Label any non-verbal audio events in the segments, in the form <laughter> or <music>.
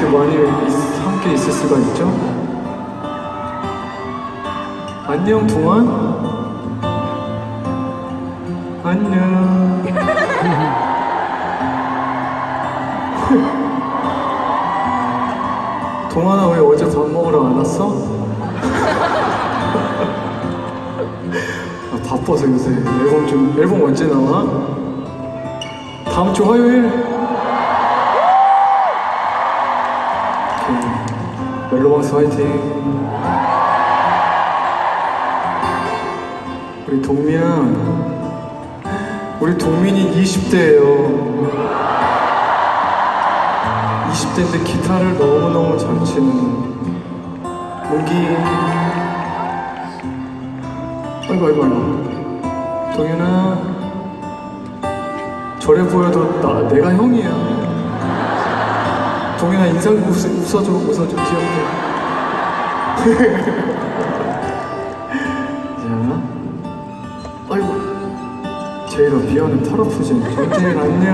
이렇게 많이 있- 함께 있을 수가 있죠? 안녕 동안 안녕 <laughs> 동환아 왜 어제 밥 먹으러 안 왔어? <laughs> 아, 바빠서 요새 앨범 좀 앨범 언제 나와? 다음 주 화요일 멜로망스 화이팅. 우리 동민아 우리 동민이 20대예요. 20대인데 기타를 너무너무 잘 치는 문기. 아이고 아이고 아이고. 동현아 저래 보여도 나, 내가 형이야 동현아 인상 웃, 웃어줘 웃어줘 귀엽게 자 아이고 미안해 팔 아프지 정재일 안녕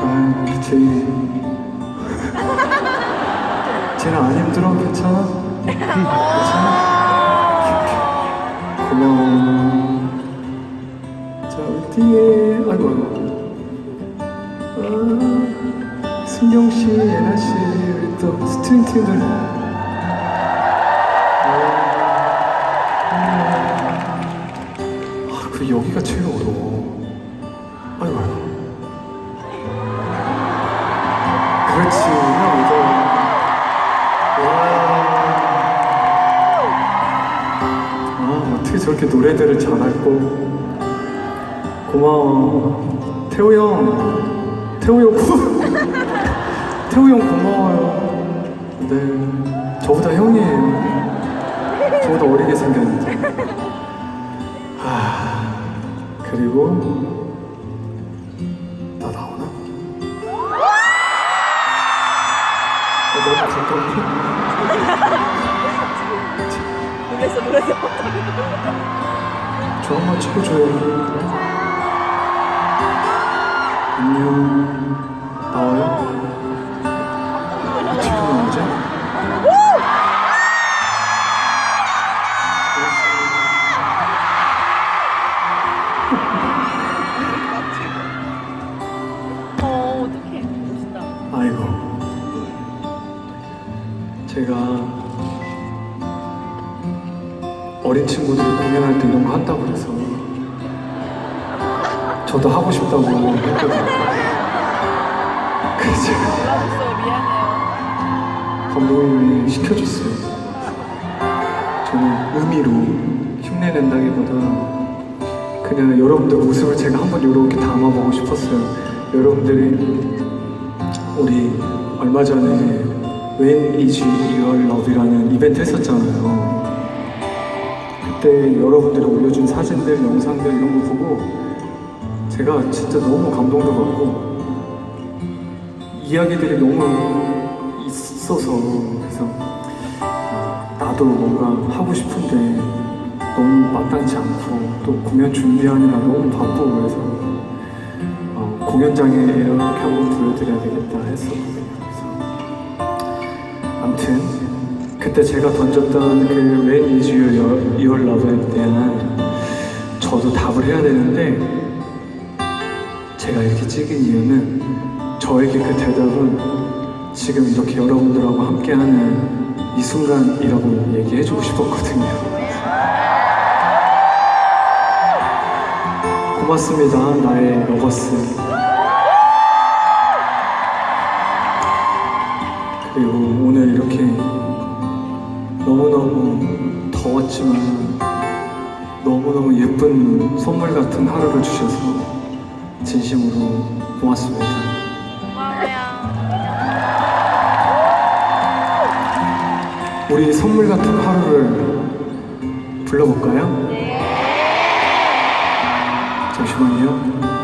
아, 제일. <laughs> 쟤는 안 힘들어? 괜찮아? <laughs> 팀들. 아, 그 여기가 제일 어려워. 아이고. 그렇지, 나 믿어. 아, 어떻게 저렇게 노래들을 잘할고. 고마워. 태우 형, 태우 형, <laughs> 고- 태우 형 고마워요. 네, 저보다 형이에요. 저보다 어리게 생겼는데. 아, 그리고 나 나오나? 어, 너무 가까운데? 놀랬어 놀랬어 저 한번 찍어줘요. 안녕. 제가 어린 친구들이 공연할 때 이런 거 한다고 그래서 저도 하고 싶다고 했거든요. 그래서 제가 감독님이 시켜줬어요. 저는 의미로 흉내낸다기보다 그냥 여러분들 모습을 제가 한번 이렇게 담아보고 싶었어요. 여러분들이 우리 얼마 전에 When Is Your Love이라는 이벤트 했었잖아요. 그때 여러분들이 올려준 사진들, 영상들 이런 거 보고 제가 진짜 너무 감동도 받고 이야기들이 너무 있어서 그래서 아, 나도 뭔가 하고 싶은데 너무 마땅치 않고 또 공연 준비하느라 너무 바쁘고 그래서 어, 공연장에 이렇게 한번 보여드려야 되겠다. 그래서 아무튼 그때 제가 던졌던 그 When is your, your love에 대한 저도 답을 해야 되는데 제가 이렇게 찍은 이유는 저에게 그 대답은 지금 이렇게 여러분들하고 함께하는 이 순간이라고 얘기해주고 싶었거든요. 고맙습니다, 나의 lovers. 그리고 없지만 너무너무 예쁜 선물 같은 하루를 주셔서 진심으로 고맙습니다. 고마워요. 우리 선물 같은 하루를 불러볼까요? 네. 잠시만요.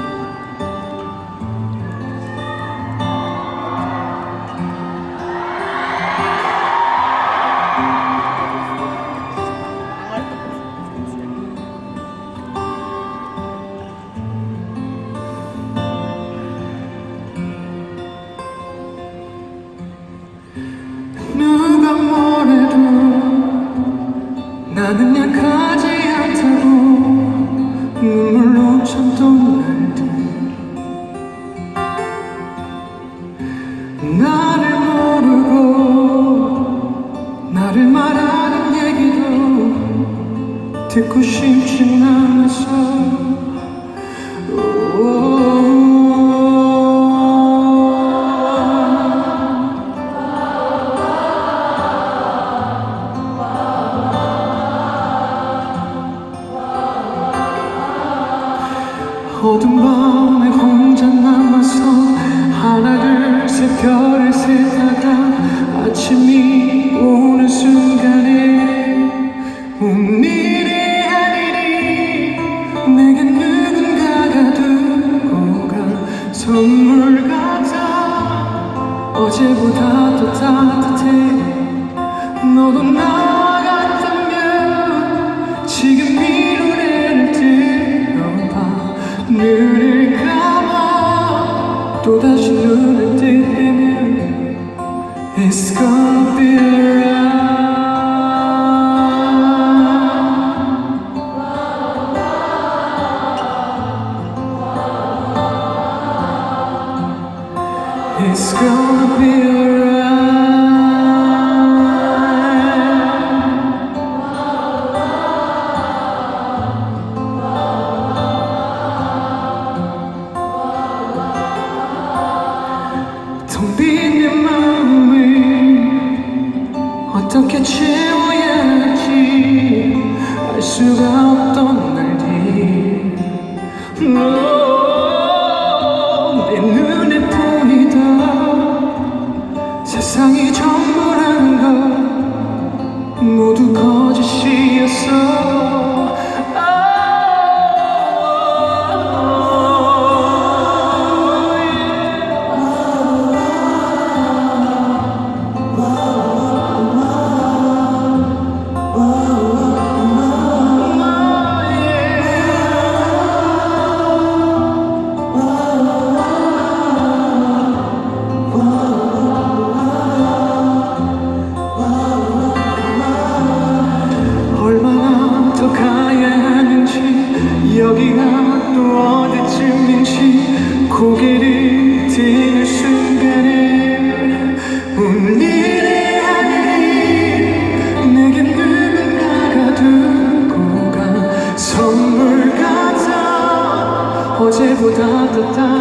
나를 모르고 나를 말하는 얘기도 듣고 싶진 않아서. 같으면 지금 위로를 들어봐 No. le temps.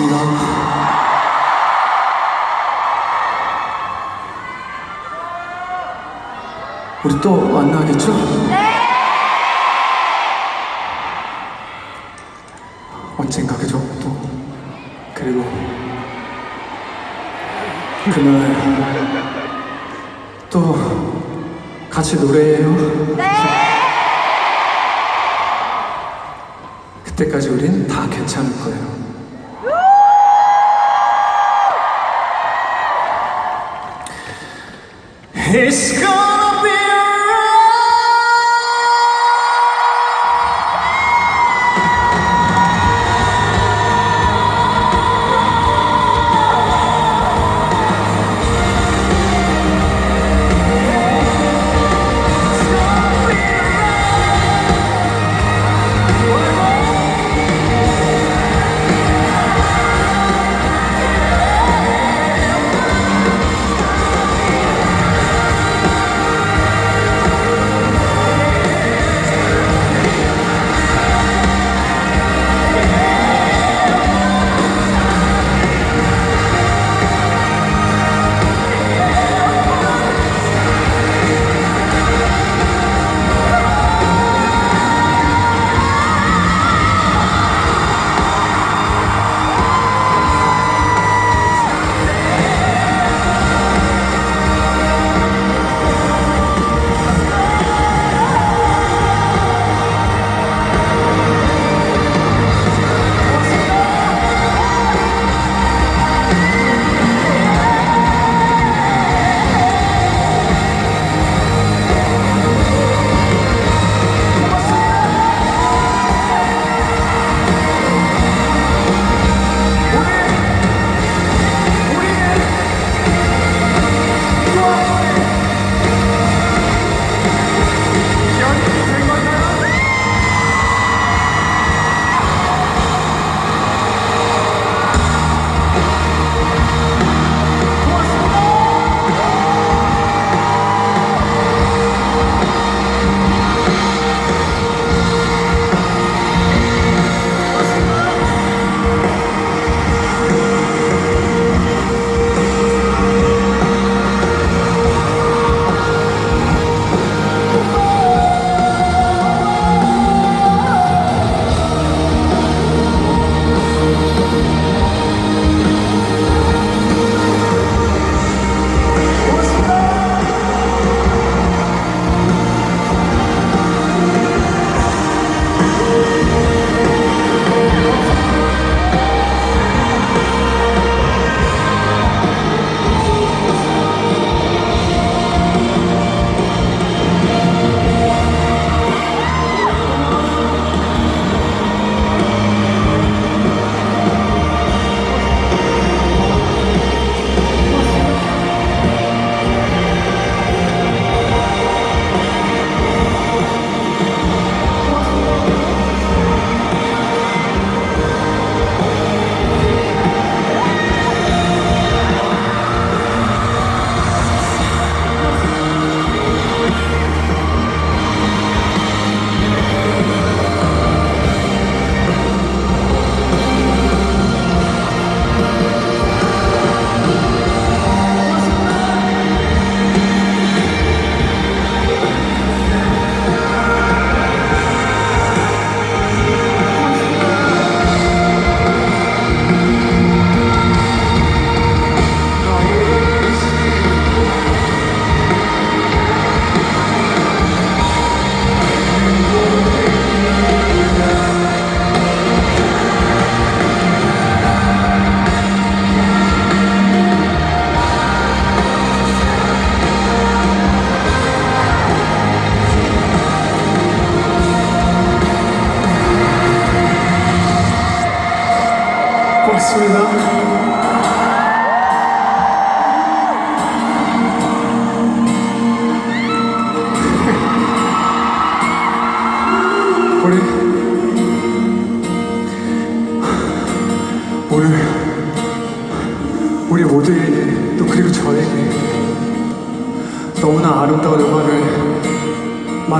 고맙습니다. 우리 또 만나겠죠? 언젠가 그죠? 또 그리고 그날 또 같이 노래해요. 그때까지 우린 다 괜찮을 거예요. It's gone.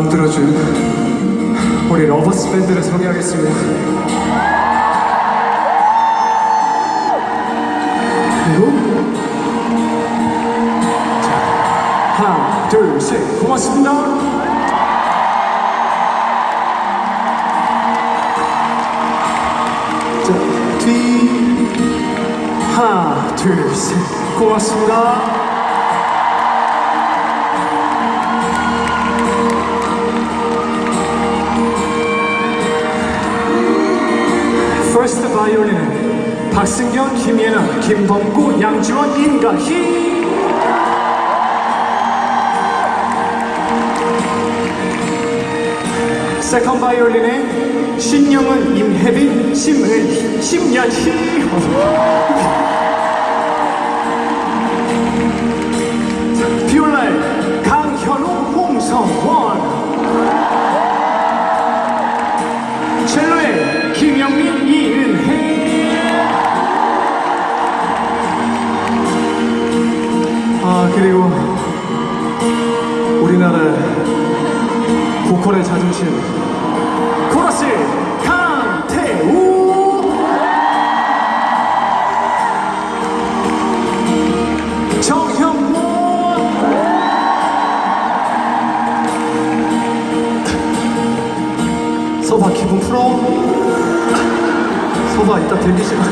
만들어준 우리 lovers 밴드를 소개하겠습니다. 그리고 자, 하나 둘셋. 고맙습니다. 자, 뒤. 하나 둘셋. 고맙습니다. 김범구, 양지원, 임가희 세컨 바이올린에 신영은, 임혜빈, 심은, 심연희 비올라에 <laughs> 강현우, 홍성원 그리고 우리나라 보컬의 자존심. 코러스 강태우! 정형모! 서봐 기분 풀어. 서봐 이따 대기 시간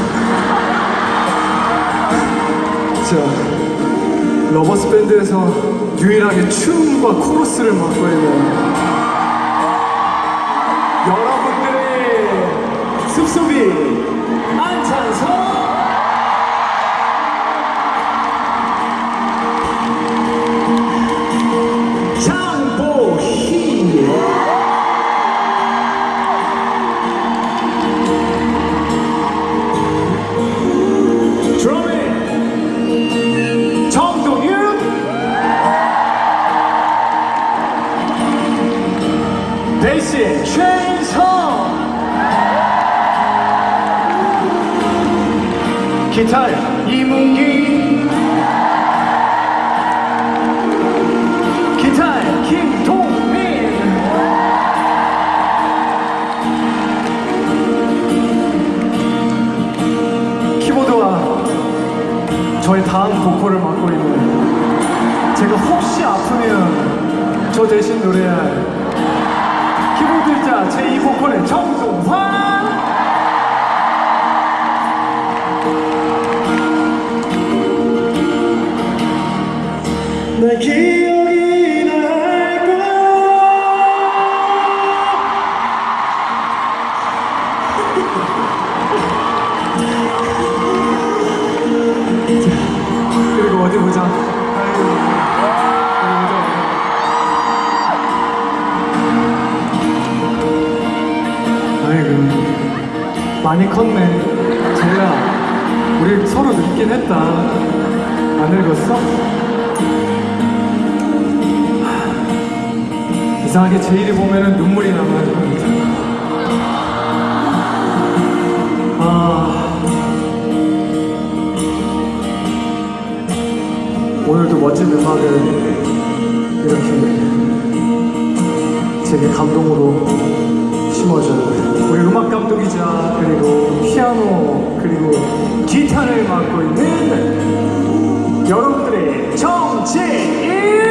자 러버스 밴드에서 유일하게 춤과 코러스를 맡고 있는 여러분들의 숲속이 기타에 이문기. 기타에 김동민. 키보드와 저의 다음 보컬을 맡고 있는 제가 혹시 아프면 저 대신 노래할 키보드자 제2 보컬의 정동환 많이 컸네 제가 우리 서로 늙긴 했다 안 늙었어? 하, 이상하게 제일이 보면은 눈물이 나가지고 아 오늘도 멋진 음악을 이렇게 제게 감동으로 심어줘요. 우리 음악 감독이자 그리고 피아노 그리고 기타를 맡고 있는 여러분들의 정재일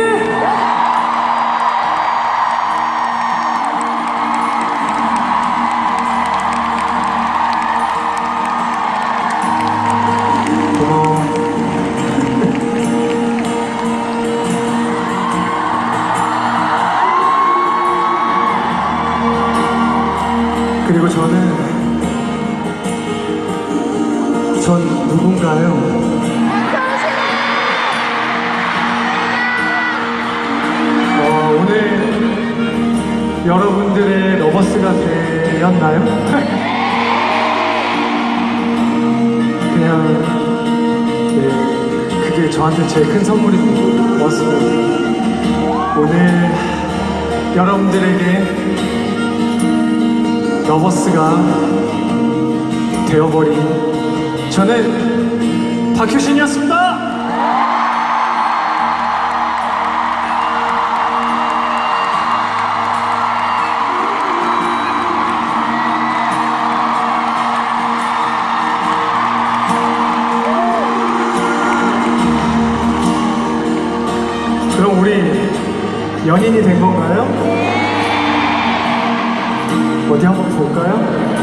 제일 큰 선물인 것 같습니다. 오늘 여러분들에게 러버스가 되어버린 저는 박효신이었습니다. 연인이 된 건가요? 어디 한번 볼까요?